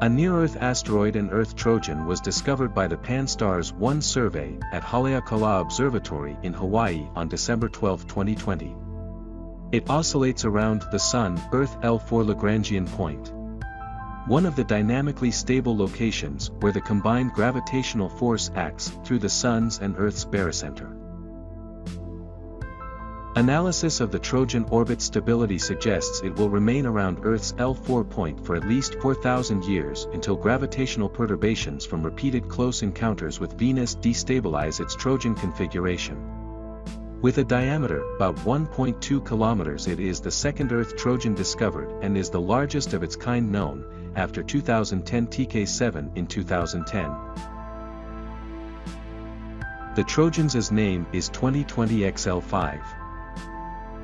A near-Earth asteroid and Earth Trojan was discovered by the Pan-STARRS 1 survey at Haleakala Observatory in Hawaii on December 12, 2020. It oscillates around the Sun, Earth L4 Lagrangian point. One of the dynamically stable locations where the combined gravitational force acts through the Sun's and Earth's barycenter. Analysis of the Trojan orbit stability suggests it will remain around Earth's L4 point for at least 4,000 years until gravitational perturbations from repeated close encounters with Venus destabilize its Trojan configuration. With a diameter about 1.2 kilometers it is the second Earth Trojan discovered and is the largest of its kind known, after 2010 TK7 in 2010. The Trojan's name is 2020 XL5.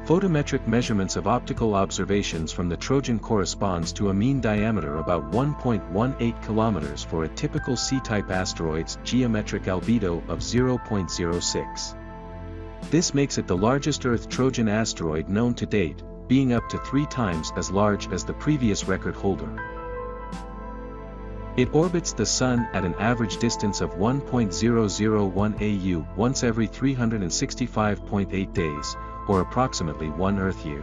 Photometric measurements of optical observations from the Trojan corresponds to a mean diameter about 1.18 kilometers for a typical C-type asteroid's geometric albedo of 0.06. This makes it the largest Earth Trojan asteroid known to date, being up to three times as large as the previous record holder. It orbits the Sun at an average distance of 1.001 AU once every 365.8 days, or approximately one Earth year.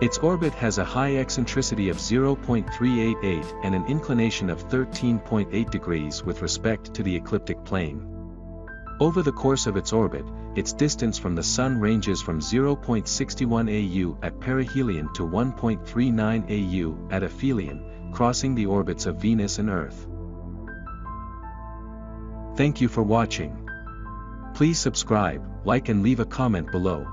Its orbit has a high eccentricity of 0.388 and an inclination of 13.8 degrees with respect to the ecliptic plane. Over the course of its orbit, its distance from the Sun ranges from 0.61 AU at perihelion to 1.39 AU at aphelion, crossing the orbits of Venus and Earth. Thank you for watching. Please subscribe, like and leave a comment below.